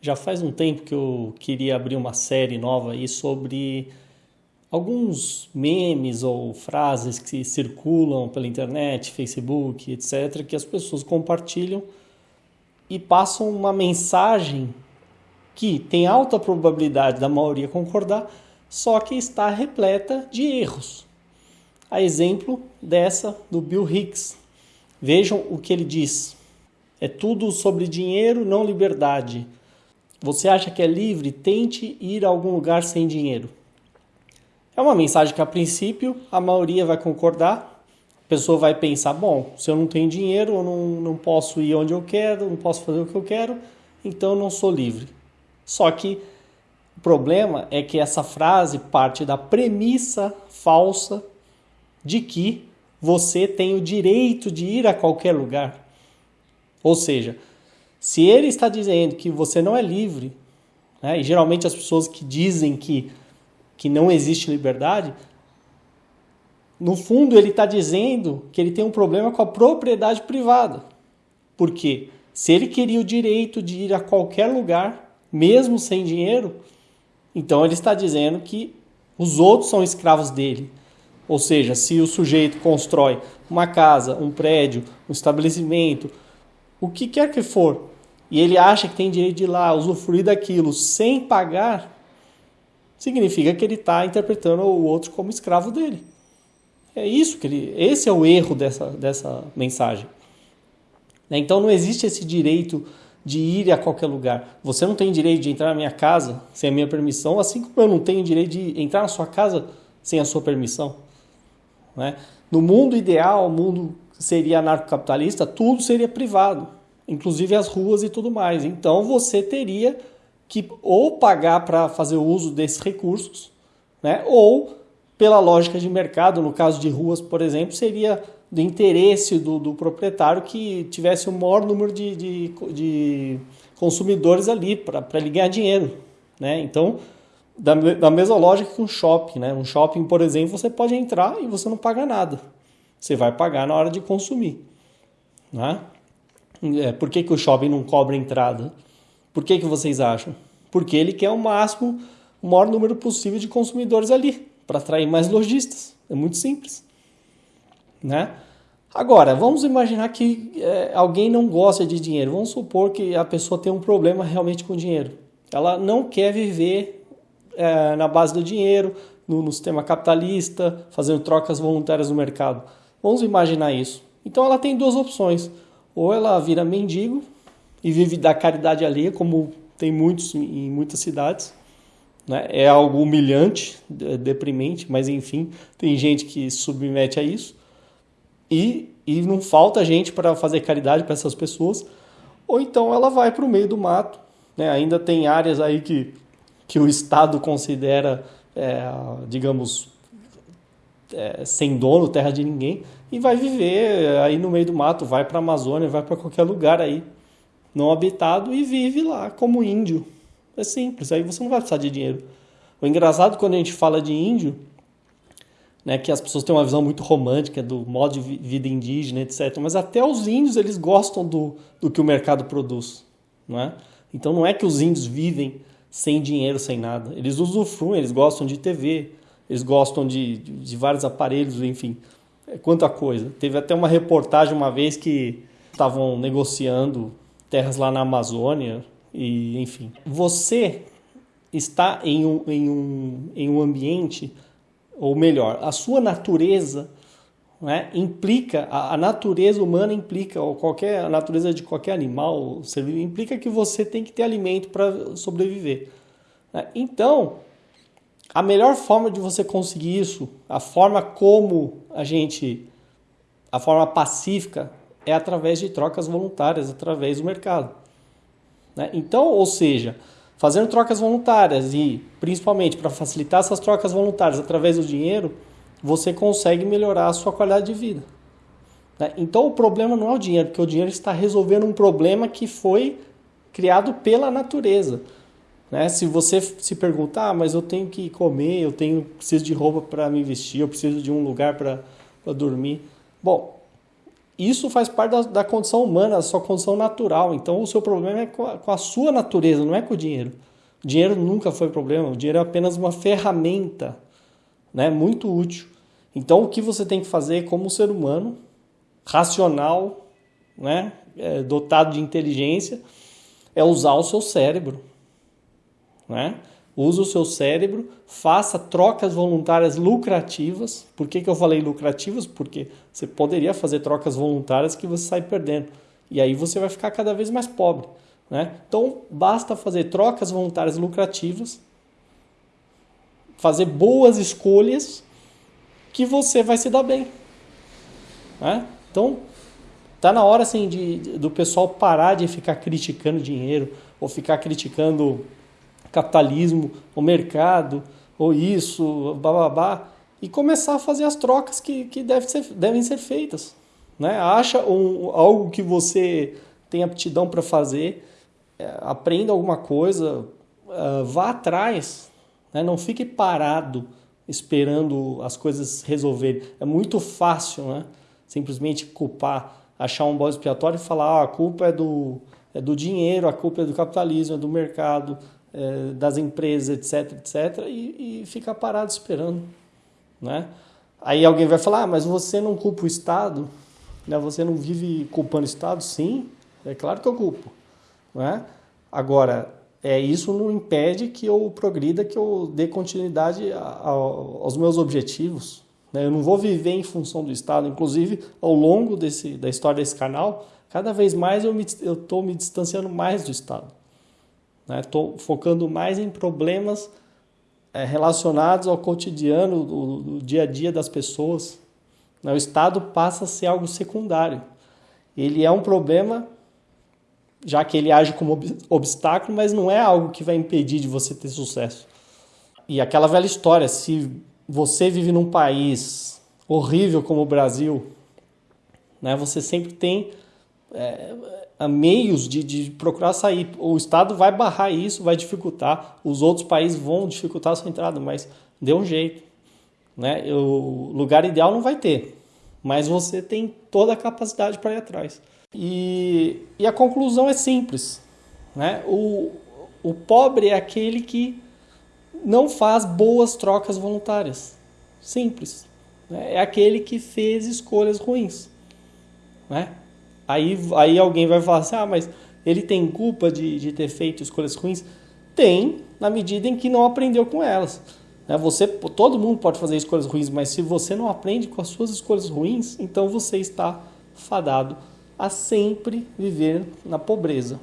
Já faz um tempo que eu queria abrir uma série nova aí sobre alguns memes ou frases que circulam pela internet, Facebook, etc., que as pessoas compartilham e passam uma mensagem que tem alta probabilidade da maioria concordar, só que está repleta de erros. A exemplo dessa do Bill Hicks. Vejam o que ele diz. É tudo sobre dinheiro, não liberdade. Você acha que é livre? Tente ir a algum lugar sem dinheiro. É uma mensagem que, a princípio, a maioria vai concordar. A pessoa vai pensar: bom, se eu não tenho dinheiro, eu não, não posso ir onde eu quero, não posso fazer o que eu quero, então eu não sou livre. Só que o problema é que essa frase parte da premissa falsa de que você tem o direito de ir a qualquer lugar. Ou seja, se ele está dizendo que você não é livre, né, e geralmente as pessoas que dizem que, que não existe liberdade, no fundo ele está dizendo que ele tem um problema com a propriedade privada. Por quê? Se ele queria o direito de ir a qualquer lugar, mesmo sem dinheiro, então ele está dizendo que os outros são escravos dele. Ou seja, se o sujeito constrói uma casa, um prédio, um estabelecimento, o que quer que for, e ele acha que tem direito de ir lá usufruir daquilo sem pagar, significa que ele está interpretando o outro como escravo dele. É isso que ele. Esse é o erro dessa, dessa mensagem. Né? Então não existe esse direito de ir a qualquer lugar. Você não tem direito de entrar na minha casa sem a minha permissão, assim como eu não tenho direito de entrar na sua casa sem a sua permissão. Né? No mundo ideal, mundo seria anarcocapitalista, tudo seria privado, inclusive as ruas e tudo mais. Então você teria que ou pagar para fazer uso desses recursos, né? ou pela lógica de mercado, no caso de ruas, por exemplo, seria do interesse do, do proprietário que tivesse o maior número de, de, de consumidores ali para ele ganhar dinheiro. Né? Então, da, da mesma lógica que um shopping. Né? Um shopping, por exemplo, você pode entrar e você não paga nada. Você vai pagar na hora de consumir. Né? É, por que, que o shopping não cobra entrada? Por que, que vocês acham? Porque ele quer o máximo, o maior número possível de consumidores ali, para atrair mais lojistas. É muito simples. Né? Agora, vamos imaginar que é, alguém não gosta de dinheiro. Vamos supor que a pessoa tem um problema realmente com dinheiro. Ela não quer viver é, na base do dinheiro, no, no sistema capitalista, fazendo trocas voluntárias no mercado. Vamos imaginar isso. Então ela tem duas opções. Ou ela vira mendigo e vive da caridade alheia, como tem muitos em muitas cidades. Né? É algo humilhante, deprimente, mas enfim, tem gente que se submete a isso. E, e não falta gente para fazer caridade para essas pessoas. Ou então ela vai para o meio do mato. Né? Ainda tem áreas aí que, que o Estado considera, é, digamos, é, sem dono, terra de ninguém, e vai viver aí no meio do mato, vai para a Amazônia, vai para qualquer lugar aí não habitado e vive lá como índio. É simples, aí você não vai precisar de dinheiro. O engraçado quando a gente fala de índio, né, que as pessoas têm uma visão muito romântica do modo de vida indígena, etc. Mas até os índios eles gostam do, do que o mercado produz, não é? Então não é que os índios vivem sem dinheiro, sem nada. Eles usufruem, eles gostam de TV, eles gostam de, de, vários aparelhos, enfim, é quanta coisa. Teve até uma reportagem uma vez que estavam negociando terras lá na Amazônia e enfim. Você está em um, em um, em um ambiente, ou melhor, a sua natureza né, implica, a, a, natureza humana implica, ou qualquer, a natureza de qualquer animal, ser implica que você tem que ter alimento para sobreviver. Né? Então, a melhor forma de você conseguir isso, a forma como a gente, a forma pacífica, é através de trocas voluntárias, através do mercado. Né? Então, ou seja, fazendo trocas voluntárias e principalmente para facilitar essas trocas voluntárias através do dinheiro, você consegue melhorar a sua qualidade de vida. Né? Então, o problema não é o dinheiro, porque o dinheiro está resolvendo um problema que foi criado pela natureza. Né? Se você se perguntar, ah, mas eu tenho que comer, eu tenho preciso de roupa para me vestir, eu preciso de um lugar para dormir. Bom, isso faz parte da, da, condição humana, da sua condição natural. Então o seu problema é com a, com a sua natureza, não é com o dinheiro. O dinheiro nunca foi problema, o dinheiro é apenas uma ferramenta né, muito útil. Então o que você tem que fazer como ser humano, racional, né, é, dotado de inteligência, é usar o seu cérebro. Né? Use o seu cérebro, faça trocas voluntárias lucrativas. Por que, que eu falei lucrativas? Porque você poderia fazer trocas voluntárias que você sai perdendo. E aí você vai ficar cada vez mais pobre. Né? Então, basta fazer trocas voluntárias lucrativas, fazer boas escolhas, que você vai se dar bem. Né? Então, tá na hora assim, de, do pessoal parar de ficar criticando dinheiro ou ficar criticando capitalismo, o mercado, ou isso, bababá, e começar a fazer as trocas que, que deve ser, devem ser feitas. Né? Acha um, algo que você tem aptidão para fazer, é, aprenda alguma coisa, uh, vá atrás, né? não fique parado esperando as coisas resolverem. É muito fácil né? simplesmente culpar, achar um bode expiatório e falar ah, a culpa é do, é do dinheiro, a culpa é do capitalismo, é do mercado, é, das empresas, etc, etc, e, e ficar parado esperando, né? Aí alguém vai falar, ah, mas você não culpa o Estado, né? Você não vive culpando o Estado? Sim, é claro que eu culpo, né? Agora, é, isso não impede que eu progrida, que eu dê continuidade a, a, aos meus objetivos. Né? Eu não vou viver em função do Estado. Inclusive, ao longo desse, da história desse canal, cada vez mais eu estou me, me distanciando mais do Estado. Estou né? focando mais em problemas é, relacionados ao cotidiano, do, do, dia a dia das pessoas. Né? O Estado passa a ser algo secundário. Ele é um problema, já que ele age como ob obstáculo, mas não é algo que vai impedir de você ter sucesso. E aquela velha história, se você vive num país horrível como o Brasil, né, você sempre tem é, meios de, de procurar sair. O Estado vai barrar isso, vai dificultar, os outros países vão dificultar a sua entrada, mas dê um jeito. Né? O lugar ideal não vai ter, mas você tem toda a capacidade para ir atrás. E, e a conclusão é simples. Né? O, o pobre é aquele que não faz boas trocas voluntárias. Simples. Né? É aquele que fez escolhas ruins. Né? Aí, aí alguém vai falar assim: ah, mas ele tem culpa de, de ter feito escolhas ruins? Tem, na medida em que não aprendeu com elas. Né? Você, todo mundo pode fazer escolhas ruins, mas se você não aprende com as suas escolhas ruins, então você está fadado a sempre viver na pobreza.